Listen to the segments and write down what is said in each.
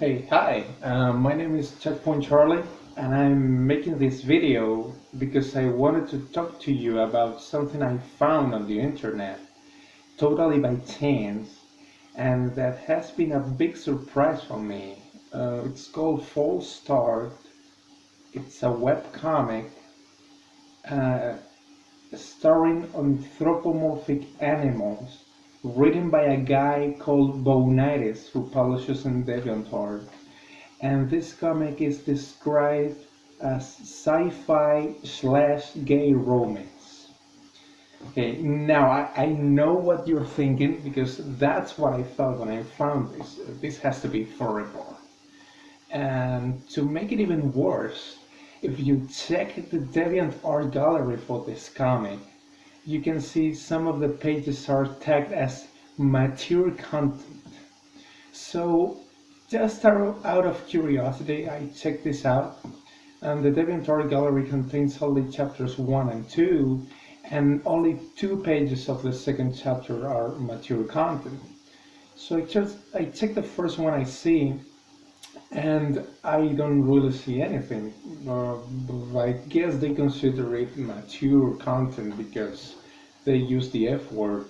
Hey, hi, uh, my name is Checkpoint Charlie, and I'm making this video because I wanted to talk to you about something I found on the internet, totally by chance, and that has been a big surprise for me. Uh, it's called False Start. It's a web comic uh, starring anthropomorphic animals written by a guy called Bonitis who publishes in DeviantArt. And this comic is described as sci-fi slash gay romance. Okay, now I, I know what you're thinking because that's what I thought when I found this. This has to be horrible. And to make it even worse, if you check the DeviantArt gallery for this comic, you can see some of the pages are tagged as mature content. So just out of curiosity, I checked this out. And the DeviantArt gallery contains only chapters 1 and 2, and only two pages of the second chapter are mature content. So I just I check the first one I see, and I don't really see anything. Uh, I guess they consider it mature content because they use the F word.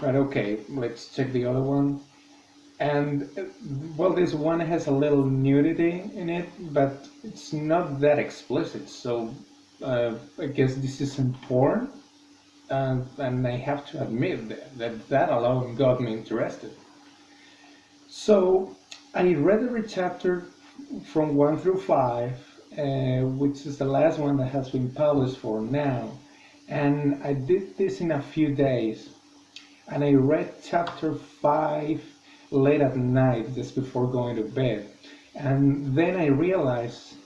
But okay, let's check the other one. And well, this one has a little nudity in it, but it's not that explicit. So uh, I guess this isn't porn. And, and I have to admit that, that that alone got me interested. So I read every chapter from 1 through 5, uh, which is the last one that has been published for now. And I did this in a few days. And I read chapter 5 late at night, just before going to bed. And then I realized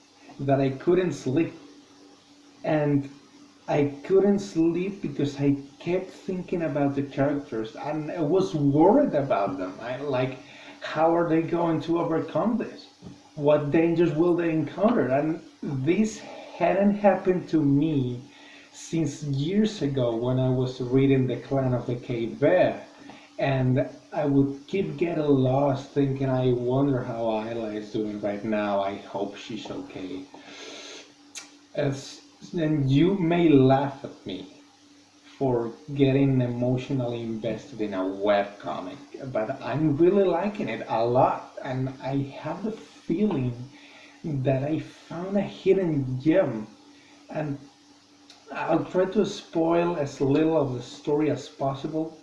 that I couldn't sleep. And I couldn't sleep because I kept thinking about the characters and I was worried about them. I like how are they going to overcome this? What dangers will they encounter? And this hadn't happened to me since years ago when I was reading The Clan of the Cave Bear. And I would keep getting lost thinking, I wonder how Ayla is doing right now. I hope she's okay. As, and you may laugh at me for getting emotionally invested in a web comic, but I'm really liking it a lot, and I have the feeling that I found a hidden gem, and I'll try to spoil as little of the story as possible,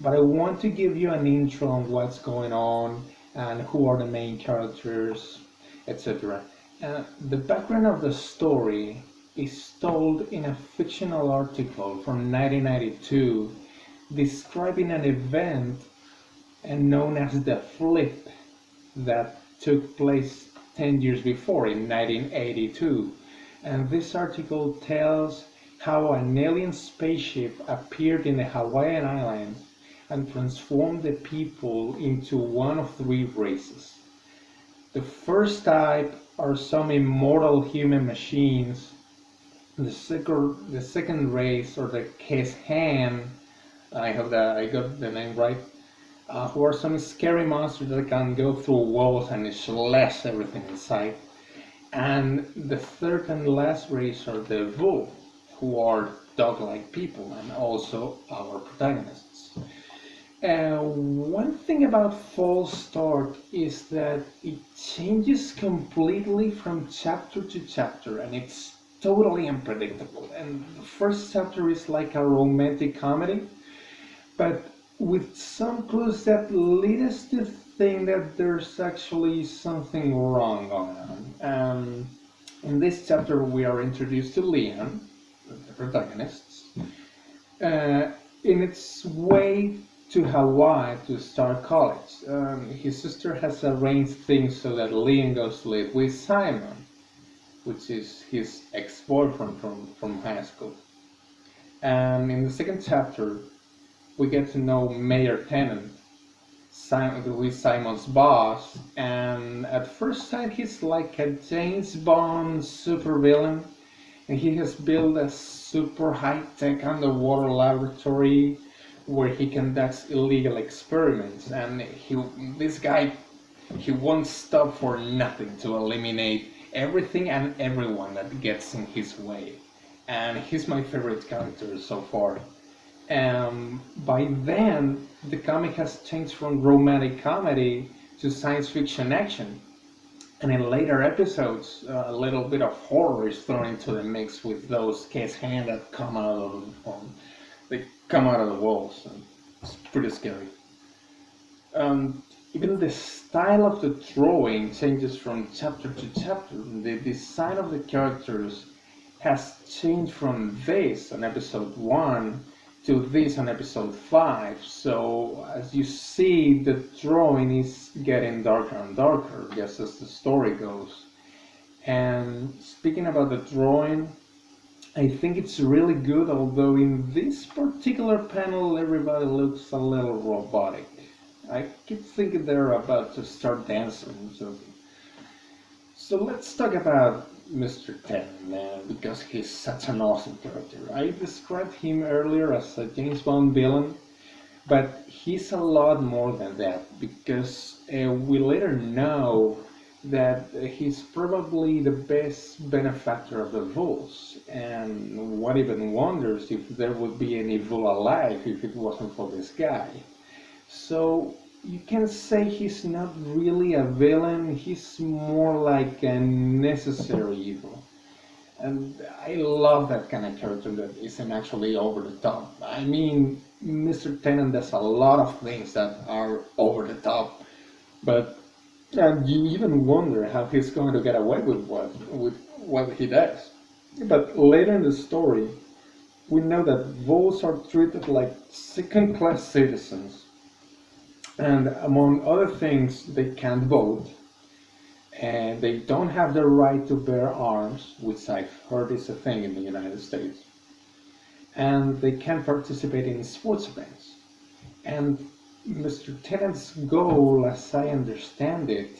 but I want to give you an intro on what's going on and who are the main characters, etc. Uh, the background of the story is told in a fictional article from 1992 describing an event and known as the flip that took place 10 years before in 1982 and this article tells how an alien spaceship appeared in the Hawaiian Islands and transformed the people into one of three races. The first type are some immortal human machines the second the second race or the Keshan, I hope that I got the name right, uh, who are some scary monsters that can go through walls and slash everything in sight. And the third and last race are the Vu, who are dog-like people and also our protagonists. Uh, one thing about False Start is that it changes completely from chapter to chapter and it's totally unpredictable. And the first chapter is like a romantic comedy, but with some clues that lead us to think that there's actually something wrong going on. Um, in this chapter, we are introduced to Leon, the protagonist, uh, in its way to Hawaii to start college. Um, his sister has arranged things so that Leon goes to live with Simon which is his ex-boyfriend from, from high school. And in the second chapter, we get to know Mayor Tennant, Simon, is Simon's boss, and at first sight he's like a James Bond supervillain, and he has built a super high-tech underwater laboratory where he conducts illegal experiments, and he, this guy he won't stop for nothing to eliminate everything and everyone that gets in his way. And he's my favorite character so far. Um, by then, the comic has changed from romantic comedy to science fiction action. And in later episodes, a little bit of horror is thrown into the mix with those Keshans that come out of um, they come out of the walls. And it's pretty scary. Um, even the style of the drawing changes from chapter to chapter. The design of the characters has changed from this on episode 1 to this on episode 5. So as you see, the drawing is getting darker and darker just as the story goes. And speaking about the drawing, I think it's really good, although in this particular panel everybody looks a little robotic. I keep thinking they're about to start dancing. So, so let's talk about Mr. Tenant, because he's such an awesome character. I described him earlier as a James Bond villain, but he's a lot more than that, because uh, we later know that he's probably the best benefactor of the Vols, and what even wonders if there would be any Vul alive if it wasn't for this guy. So you can say he's not really a villain, he's more like a necessary evil. And I love that kind of character that isn't actually over the top. I mean, Mr. Tennant does a lot of things that are over the top, but and you even wonder how he's going to get away with what with what he does. But later in the story, we know that Vuls are treated like second-class citizens and among other things, they can't vote, and they don't have the right to bear arms, which I've heard is a thing in the United States, and they can't participate in sports events. And Mr. Tenant's goal, as I understand it,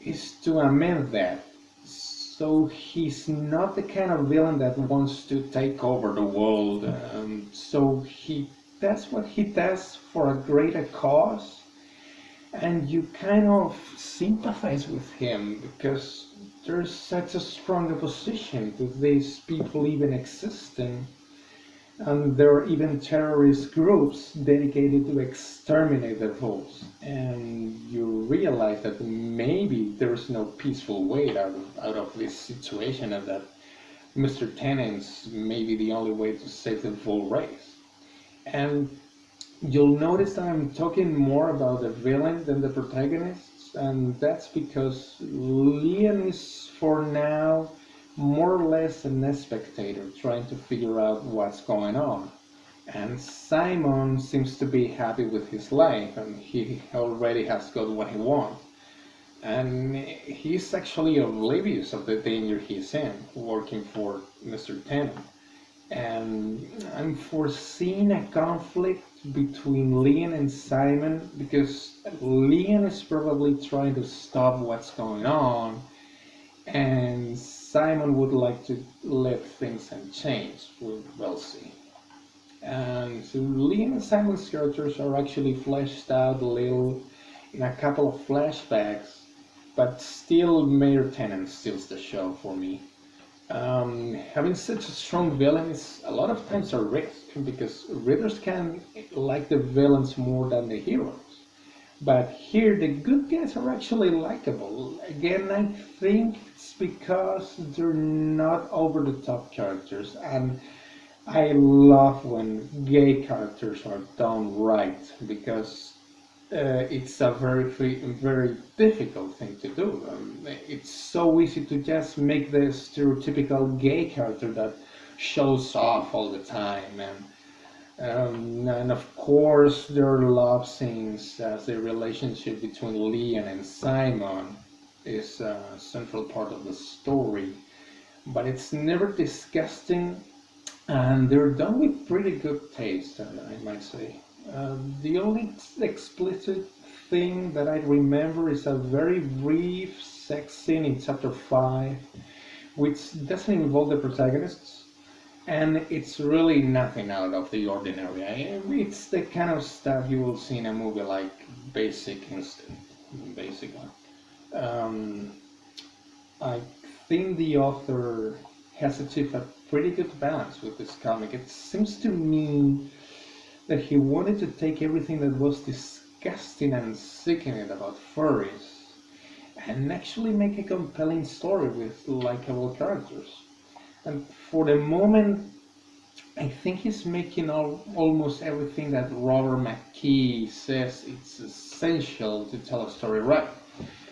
is to amend that. So he's not the kind of villain that wants to take over the world. Um, so he that's what he does for a greater cause. And you kind of sympathize with him because there's such a strong opposition to these people even existing. And there are even terrorist groups dedicated to exterminate the Vuls and you realize that maybe there's no peaceful way out of, out of this situation and that Mr. Tenant's maybe the only way to save the Vul race and you'll notice that I'm talking more about the villain than the protagonists, and that's because Leon is for now more or less a spectator trying to figure out what's going on. And Simon seems to be happy with his life and he already has got what he wants. And he's actually oblivious of the danger he's in working for Mr. Tenant and I'm foreseeing a conflict between Leon and Simon because Leon is probably trying to stop what's going on and Simon would like to let things unchanged. We'll see. And so Leon and Simon's characters are actually fleshed out a little in a couple of flashbacks, but still Mayor Tenant steals the show for me um, having such a strong villain is a lot of times a risk because readers can like the villains more than the heroes. But here the good guys are actually likable. Again, I think it's because they're not over the top characters and I love when gay characters are done right because uh, it's a very very difficult thing to do. Um, it's so easy to just make the stereotypical gay character that shows off all the time, and um, and of course there are love scenes as the relationship between Leon and Simon is a central part of the story, but it's never disgusting, and they're done with pretty good taste, I might say. Um, the only explicit thing that I remember is a very brief sex scene in chapter 5, which doesn't involve the protagonists, and it's really nothing out of the ordinary. It's the kind of stuff you will see in a movie like Basic Instinct. basically. Um, I think the author has achieved a pretty good balance with this comic. It seems to me that he wanted to take everything that was disgusting and sickening about furries and actually make a compelling story with likable characters. And for the moment, I think he's making all, almost everything that Robert McKee says it's essential to tell a story right.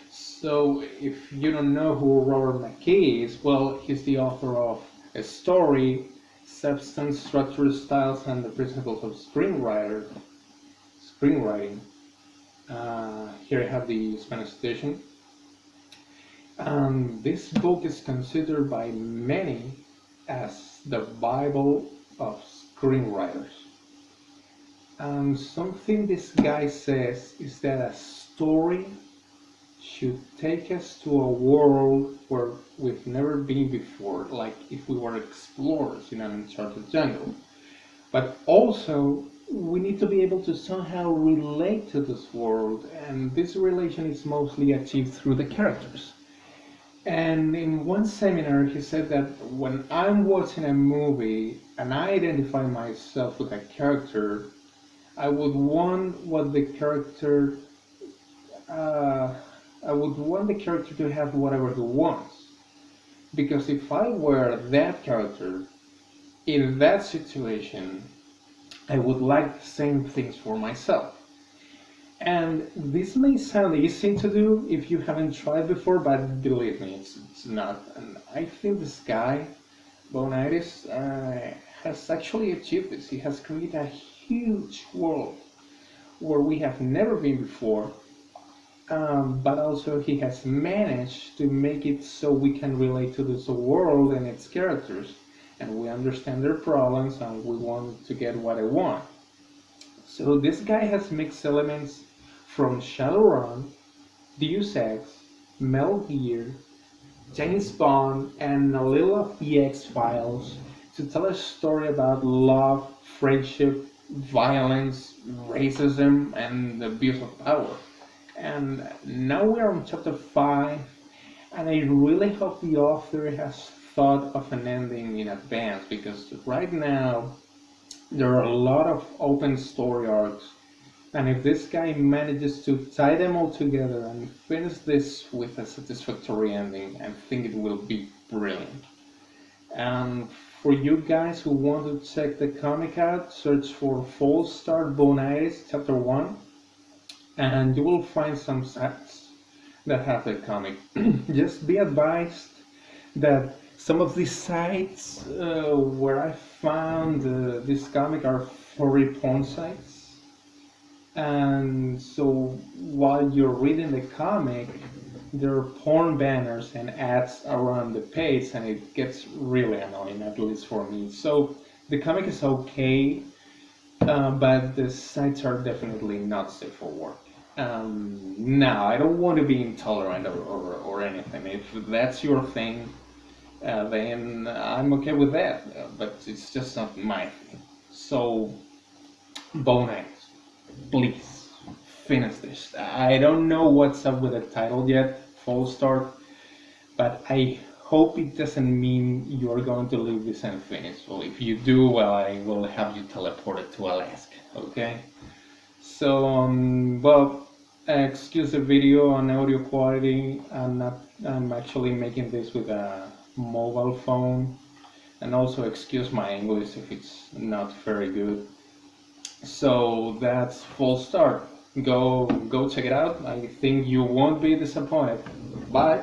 So if you don't know who Robert McKee is, well, he's the author of A Story, Substance, Structure, Styles, and the Principles of Screenwriter, Screenwriting. Uh, here I have the Spanish edition. Um, this book is considered by many as the Bible of screenwriters. And something this guy says is that a story should take us to a world where we've never been before, like if we were explorers in an uncharted jungle. But also, we need to be able to somehow relate to this world, and this relation is mostly achieved through the characters. And in one seminar, he said that when I'm watching a movie and I identify myself with a character, I would want what the character, uh, I would want the character to have whatever he wants. Because if I were that character in that situation, I would like the same things for myself. And this may sound easy to do if you haven't tried before, but believe me, it's, it's not. And I think this guy, Bonitis, uh, has actually achieved this. He has created a huge world where we have never been before, um, but also he has managed to make it so we can relate to this world and its characters, and we understand their problems and we want to get what I want. So this guy has mixed elements from Shadowrun, Deus Ex, Metal Gear, James Bond, and a little of the X-Files to tell a story about love, friendship, violence, racism, and the abuse of power. And now we are on chapter 5, and I really hope the author has thought of an ending in advance because right now there are a lot of open story arcs and if this guy manages to tie them all together and finish this with a satisfactory ending, I think it will be brilliant. And for you guys who want to check the comic out, search for False Start Bonitis Chapter 1, and you will find some sites that have the comic. Just be advised that some of these sites uh, where I found uh, this comic are furry porn sites. And so while you're reading the comic there are porn banners and ads around the page and it gets really annoying at least for me. So the comic is okay uh, but the sites are definitely not safe for work um, now I don't want to be intolerant or, or, or anything if that's your thing uh, then I'm okay with that uh, but it's just not my thing so bone please finish this. I don't know what's up with the title yet, False Start, but I hope it doesn't mean you're going to leave this unfinished. Well, if you do, well, I will have you teleported to Alaska, okay? So, um, well, excuse the video on audio quality. I'm not, I'm actually making this with a mobile phone. And also excuse my English if it's not very good. So that's full Start. Go go check it out. I think you won't be disappointed. Bye